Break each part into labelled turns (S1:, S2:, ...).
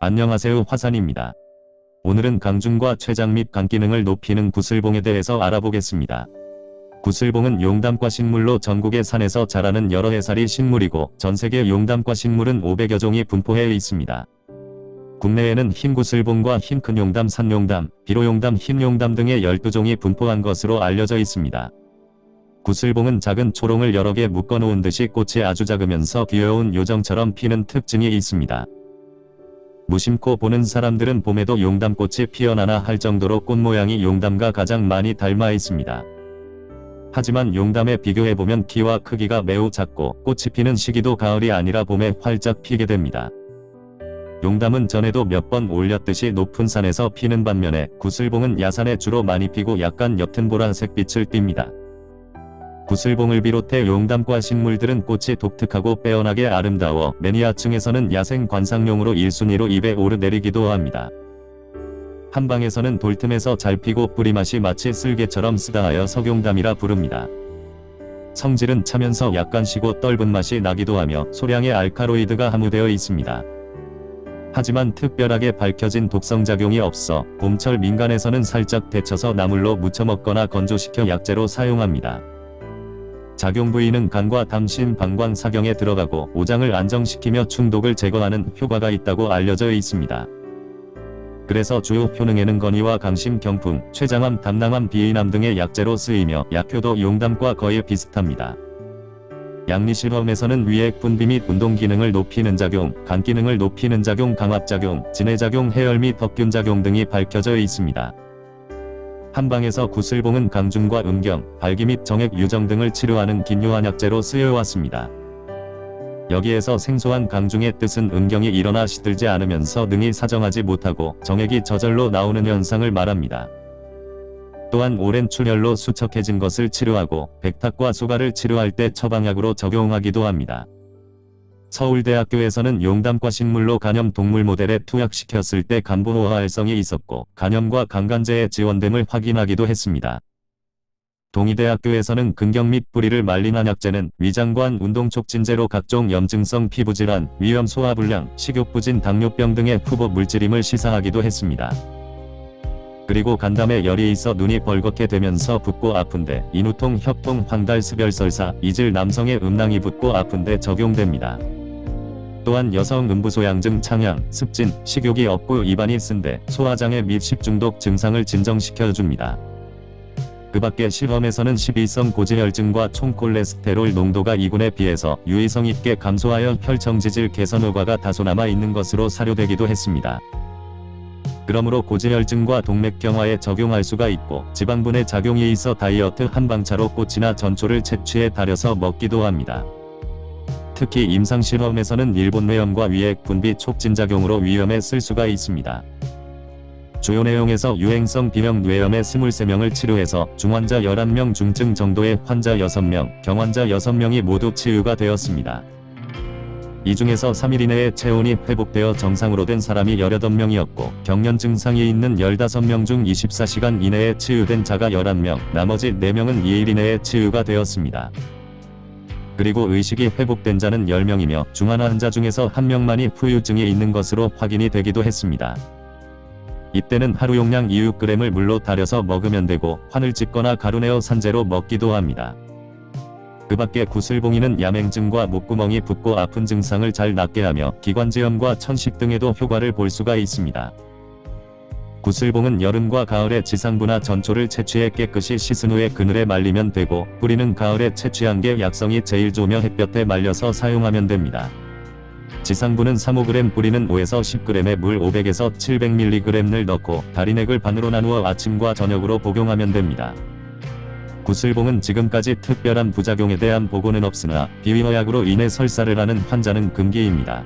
S1: 안녕하세요 화산입니다. 오늘은 강중과 췌장 및 간 기능을 높이는 구슬봉에 대해서 알아보겠습니다. 구슬봉은 용담과 식물로 전국의 산에서 자라는 여러 해살이 식물이고 전세계 용담과 식물은 500여 종이 분포해 있습니다. 국내에는 흰구슬봉과 흰큰 용담, 산용담, 비로용담, 흰용담 등의 12종이 분포한 것으로 알려져 있습니다. 구슬봉은 작은 초롱을 여러 개 묶어놓은 듯이 꽃이 아주 작으면서 귀여운 요정처럼 피는 특징이 있습니다. 무심코 보는 사람들은 봄에도 용담꽃이 피어나나 할 정도로 꽃 모양이 용담과 가장 많이 닮아 있습니다. 하지만 용담에 비교해보면 키와 크기가 매우 작고 꽃이 피는 시기도 가을이 아니라 봄에 활짝 피게 됩니다. 용담은 전에도 몇 번 올렸듯이 높은 산에서 피는 반면에 구슬봉은 야산에 주로 많이 피고 약간 옅은 보라색 빛을 띱니다. 구슬봉을 비롯해 용담과 식물들은 꽃이 독특하고 빼어나게 아름다워 매니아층에서는 야생 관상용으로 1순위로 입에 오르내리기도 합니다. 한방에서는 돌틈에서 잘 피고 뿌리맛이 마치 쓸개처럼 쓰다하여 석용담이라 부릅니다. 성질은 차면서 약간 시고 떫은 맛이 나기도 하며 소량의 알카로이드가 함유되어 있습니다. 하지만 특별하게 밝혀진 독성작용이 없어 봄철 민간에서는 살짝 데쳐서 나물로 무쳐 먹거나 건조시켜 약재로 사용합니다. 작용 부위는 간과 담신 방광 사경에 들어가고 오장을 안정시키며 충독을 제거하는 효과가 있다고 알려져 있습니다. 그래서 주요 효능에는 건의와 강심, 경풍, 췌장암, 담낭암, 비인암 등의 약재로 쓰이며 약효도 용담과 거의 비슷합니다. 양리실험에서는 위액 분비 및 운동 기능을 높이는 작용, 간 기능을 높이는 작용, 강압작용, 진해작용, 해열 및 덕균 작용 등이 밝혀져 있습니다. 한방에서 구슬봉은 강중과 음경, 발기 및 정액 유정 등을 치료하는 긴요한 약재로 쓰여왔습니다. 여기에서 생소한 강중의 뜻은 음경이 일어나 시들지 않으면서 능이 사정하지 못하고 정액이 저절로 나오는 현상을 말합니다. 또한 오랜 출혈로 수척해진 것을 치료하고 백탁과 소가를 치료할 때 처방약으로 적용하기도 합니다. 서울대학교에서는 용담과 식물로 간염 동물 모델에 투약시켰을 때 간보호화 활성이 있었고 간염과 강간제의 지원됨을 확인하기도 했습니다. 동의대학교에서는 근경 및 뿌리를 말린 한약재는 위장관 운동촉진제로 각종 염증성 피부질환, 위염 소화불량, 식욕부진 당뇨병 등의 후보 물질임을 시사하기도 했습니다. 그리고 간담에 열이 있어 눈이 벌겋게 되면서 붓고 아픈데 인후통, 협통, 황달, 습열설사, 이질 남성의 음낭이 붓고 아픈데 적용됩니다. 또한 여성 음부소양증 창양, 습진, 식욕이 없고 입안이 쓴데 소화장애 및 식중독 증상을 진정시켜줍니다. 그 밖에 실험에서는 12성 고지혈증과 총콜레스테롤 농도가 2군에 비해서 유의성 있게 감소하여 혈청지질 개선 효과가 다소 남아있는 것으로 사료되기도 했습니다. 그러므로 고지혈증과 동맥경화에 적용할 수가 있고 지방분해 작용이 있어 다이어트 한방차로 꽃이나 전초를 채취해 달여서 먹기도 합니다. 특히 임상실험에서는 일본 뇌염과 위액 분비 촉진작용으로 위염에 쓸 수가 있습니다. 주요 내용에서 유행성 비명 뇌염의 23명을 치료해서 중환자 11명 중증 정도의 환자 6명, 경환자 6명이 모두 치유가 되었습니다. 이 중에서 3일 이내에 체온이 회복되어 정상으로 된 사람이 18명이었고 경련 증상이 있는 15명 중 24시간 이내에 치유된 자가 11명, 나머지 4명은 2일 이내에 치유가 되었습니다. 그리고 의식이 회복된 자는 10명이며 중환 환자 중에서 1명만이 후유증이 있는 것으로 확인이 되기도 했습니다. 이때는 하루 용량 2,6g을 물로 달여서 먹으면 되고 환을 찢거나 가루내어 산재로 먹기도 합니다. 그 밖에 구슬봉이는 야맹증과 목구멍이 붓고 아픈 증상을 잘 낫게 하며 기관지염과 천식 등에도 효과를 볼 수가 있습니다. 구슬봉은 여름과 가을에 지상부나 전초를 채취해 깨끗이 씻은 후에 그늘에 말리면 되고 뿌리는 가을에 채취한 게 약성이 제일 좋으며 햇볕에 말려서 사용하면 됩니다. 지상부는 3-5g 뿌리는 5에서 10g의 물 500에서 700mg를 넣고 다리넥을 반으로 나누어 아침과 저녁으로 복용하면 됩니다. 구슬봉은 지금까지 특별한 부작용에 대한 보고는 없으나 비위허약으로 인해 설사를 하는 환자는 금기입니다.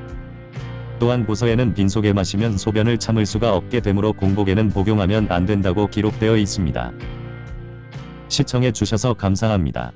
S1: 또한 고서에는 빈속에 마시면 소변을 참을 수가 없게 되므로 공복에는 복용하면 안 된다고 기록되어 있습니다. 시청해 주셔서 감사합니다.